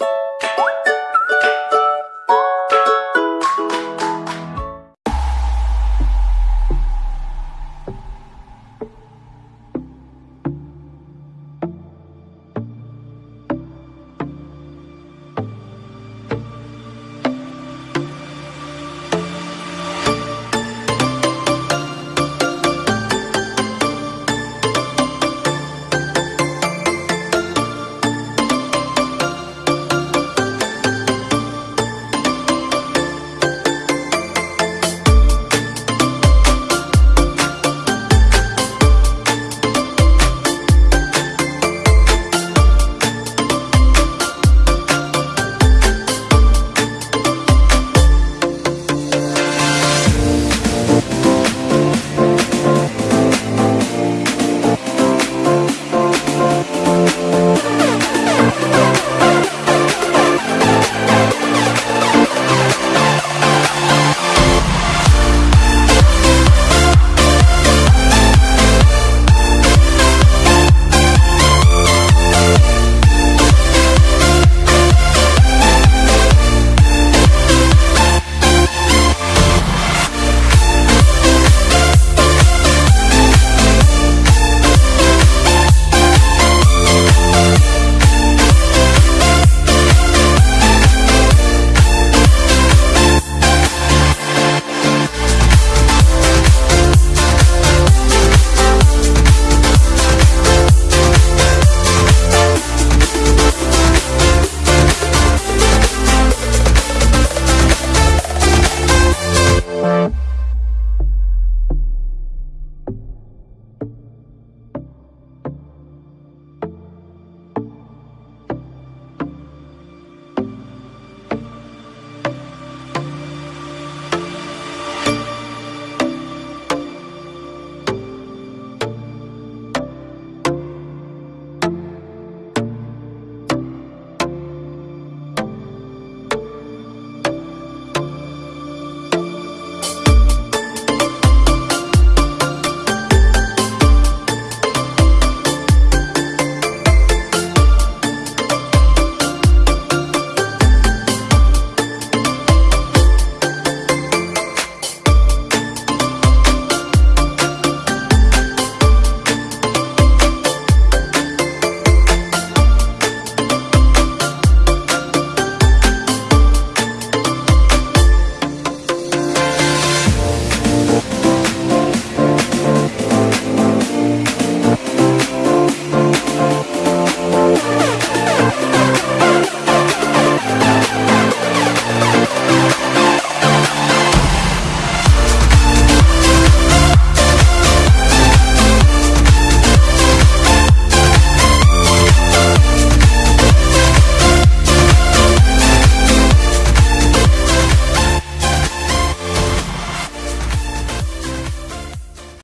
you